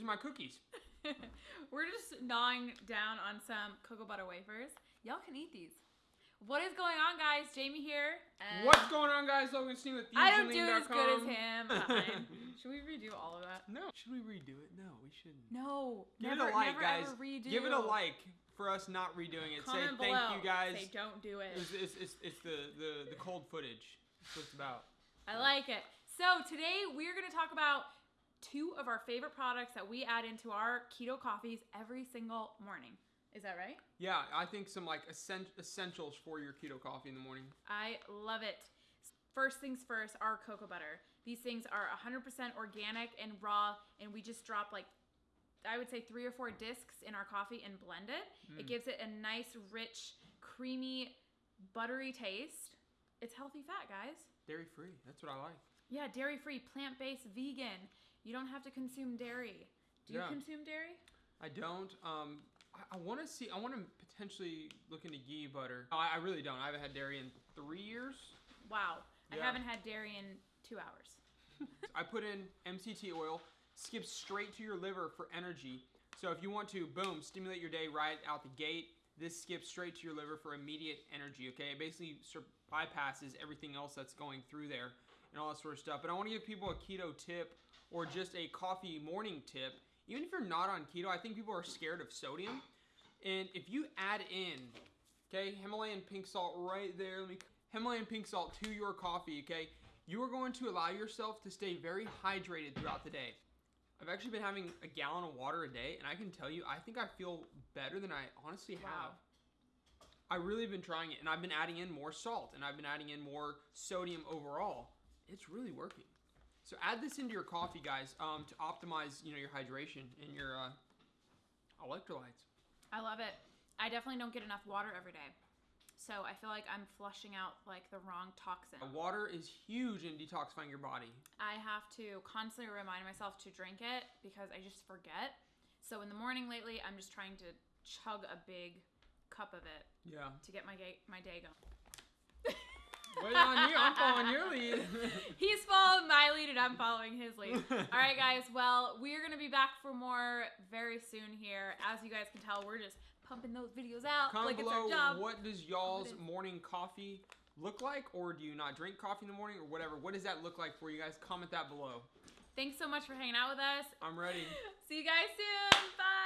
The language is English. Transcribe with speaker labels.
Speaker 1: These are my cookies.
Speaker 2: We're just gnawing down on some cocoa butter wafers. Y'all can eat these. What is going on, guys? Jamie here. and
Speaker 1: What's going on, guys? Logan Steen with
Speaker 2: I don't do it as good as
Speaker 1: FusionLean.com.
Speaker 2: him. Fine. Should we redo all of that?
Speaker 1: No. Should we redo it? No, we shouldn't.
Speaker 2: No.
Speaker 1: Give
Speaker 2: never,
Speaker 1: it a like,
Speaker 2: never
Speaker 1: guys.
Speaker 2: Redo.
Speaker 1: Give it a like for us not redoing it.
Speaker 2: Comment
Speaker 1: Say
Speaker 2: below.
Speaker 1: thank you, guys.
Speaker 2: Say don't do it.
Speaker 1: It's, it's, it's, it's the, the, the cold footage. That's what it's about.
Speaker 2: I like it. So today we're going to talk about two of our favorite products that we add into our keto coffees every single morning. Is that right?
Speaker 1: Yeah, I think some like essen- essentials for your keto coffee in the morning.
Speaker 2: I love it. First things first, our cocoa butter. These things are 100% organic and raw, and we just drop like, I would say three or four discs in our coffee and blend it. Mm. It gives it a nice, rich, creamy, buttery taste. It's healthy fat, guys.
Speaker 1: Dairy free. That's what I like.
Speaker 2: Yeah, dairy free, plant based, vegan. You don't have to consume dairy. Do you
Speaker 1: Yeah.
Speaker 2: consume dairy?
Speaker 1: I don't. Um, I, I want to see. I want to potentially look into ghee butter. I, I really don't. I haven't had dairy in three years.
Speaker 2: Wow. I haven't had dairy in two hours.
Speaker 1: I put in MCT oil, skips straight to your liver for energy. So if you want to, boom, stimulate your day right out the gate. This skips straight to your liver for immediate energy. Okay, it basically bypasses everything else that's going through there and all that sort of stuff. But I want to give people a keto tip or just a coffee morning tip. Even if you're not on keto, I think people are scared of sodium. And if you add in, okay, Himalayan pink salt right there, let me Himalayan pink salt to your coffee, okay, you are going to allow yourself to stay very hydrated throughout the day. I've actually been having a gallon of water a day, and I can tell you, I think I feel better than I honestly have. I really have been trying it, and I've been adding in more salt, and I've been adding in more sodium overall. It's really working. So add this into your coffee, guys, um, to optimize, you know, your hydration and your uh, electrolytes.
Speaker 2: I love it. I definitely don't get enough water every day. So I feel like I'm flushing out like the wrong toxin.
Speaker 1: Water is huge in detoxifying your body.
Speaker 2: I have to constantly remind myself to drink it because I just forget. So in the morning lately, I'm just trying to chug a big cup of it
Speaker 1: Yeah.
Speaker 2: to get my day, my day going.
Speaker 1: Wait on you. I'm following your lead.
Speaker 2: He's following my lead and I'm following his lead. All right, guys. Well, we're going to be back for more very soon here. As you guys can tell, we're just pumping those videos out
Speaker 1: Comment
Speaker 2: like it's our
Speaker 1: below
Speaker 2: job.
Speaker 1: what does y'all's morning coffee look like, or do you not drink coffee in the morning, or whatever? What does that look like for you guys? Comment that below.
Speaker 2: Thanks so much for hanging out with us.
Speaker 1: I'm ready.
Speaker 2: See you guys soon. Bye.